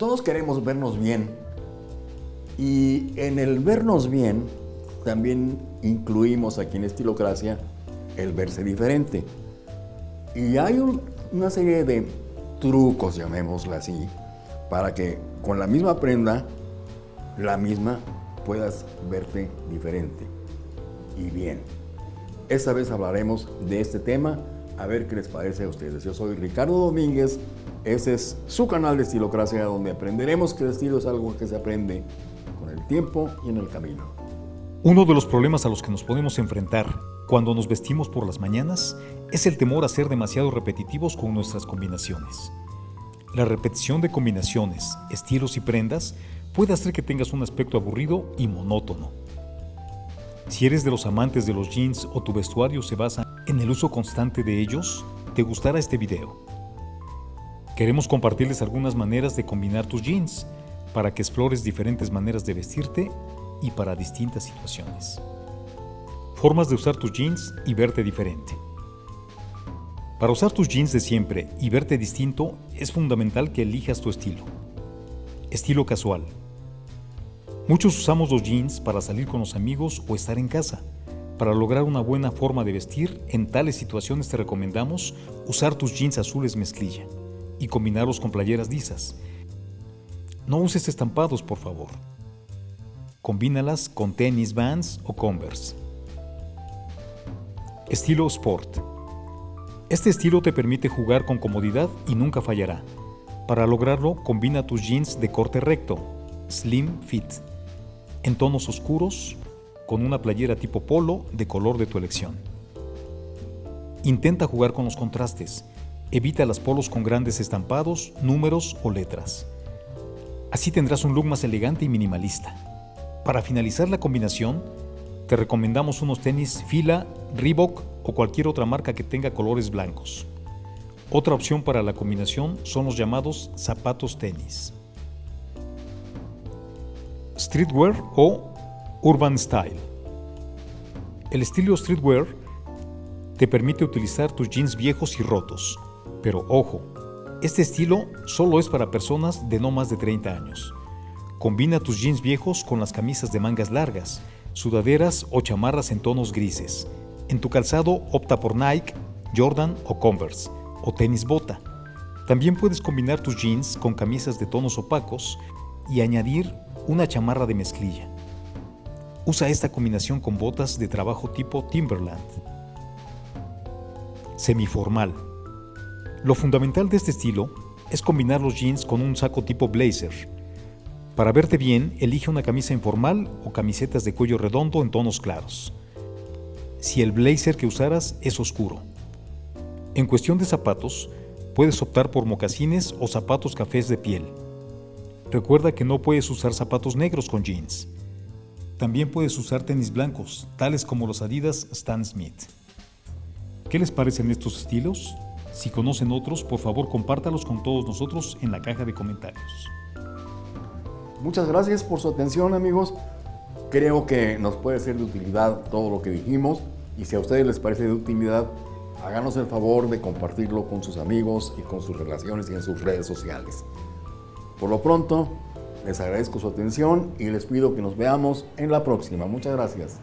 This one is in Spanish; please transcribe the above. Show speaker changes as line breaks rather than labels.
Todos queremos vernos bien y en el vernos bien también incluimos aquí en Estilocracia el verse diferente. Y hay un- una serie de trucos, llamémosla así, para que con la misma prenda, la misma, puedas verte diferente y bien. Esta vez hablaremos de este tema, a ver qué les parece a ustedes. Yo soy Ricardo Domínguez, ese es su canal de Estilocracia, donde aprenderemos que el estilo es algo que se aprende con el tiempo y en el camino.
Uno de los problemas a los que nos podemos enfrentar cuando nos vestimos por las mañanas es el temor a ser demasiado repetitivos con nuestras combinaciones. La repetición de combinaciones, estilos y prendas puede hacer que tengas un aspecto aburrido y monótono. Si eres de los amantes de los jeans o tu vestuario se basa en el uso constante de ellos, te gustará este video. Queremos compartirles algunas maneras de combinar tus jeans para que explores diferentes maneras de vestirte y para distintas situaciones. Formas de usar tus jeans y verte diferente. Para usar tus jeans de siempre y verte distinto es fundamental que elijas tu estilo. Estilo casual. Muchos usamos los jeans para salir con los amigos o estar en casa. Para lograr una buena forma de vestir, en tales situaciones te recomendamos usar tus jeans azules mezclilla y combinarlos con playeras lisas. No uses estampados, por favor. Combínalas con tenis Vans o Converse. Estilo Sport. Este estilo te permite jugar con comodidad y nunca fallará. Para lograrlo, combina tus jeans de corte recto, slim fit, en tonos oscuros, con una playera tipo polo de color de tu elección. Intenta jugar con los contrastes. Evita las polos con grandes estampados, números o letras. Así tendrás un look más elegante y minimalista. Para finalizar la combinación, te recomendamos unos tenis Fila, Reebok o cualquier otra marca que tenga colores blancos. Otra opción para la combinación son los llamados zapatos tenis. Streetwear o Urban Style. El estilo streetwear te permite utilizar tus jeans viejos y rotos, pero ojo, este estilo solo es para personas de no más de 30 años. Combina tus jeans viejos con las camisas de mangas largas, sudaderas o chamarras en tonos grises. En tu calzado opta por Nike, Jordan o Converse, o tenis bota. También puedes combinar tus jeans con camisas de tonos opacos y añadir una chamarra de mezclilla. Usa esta combinación con botas de trabajo tipo Timberland. Semiformal. Lo fundamental de este estilo es combinar los jeans con un saco tipo blazer. Para verte bien, elige una camisa informal o camisetas de cuello redondo en tonos claros. Si el blazer que usaras es oscuro. En cuestión de zapatos, puedes optar por mocasines o zapatos cafés de piel. Recuerda que no puedes usar zapatos negros con jeans. También puedes usar tenis blancos, tales como los Adidas Stan Smith. ¿Qué les parecen estos estilos? Si conocen otros, por favor compártalos con todos nosotros en la caja de comentarios.
Muchas gracias por su atención amigos. Creo que nos puede ser de utilidad todo lo que dijimos y si a ustedes les parece de utilidad, háganos el favor de compartirlo con sus amigos y con sus relaciones y en sus redes sociales. Por lo pronto, les agradezco su atención y les pido que nos veamos en la próxima. Muchas gracias.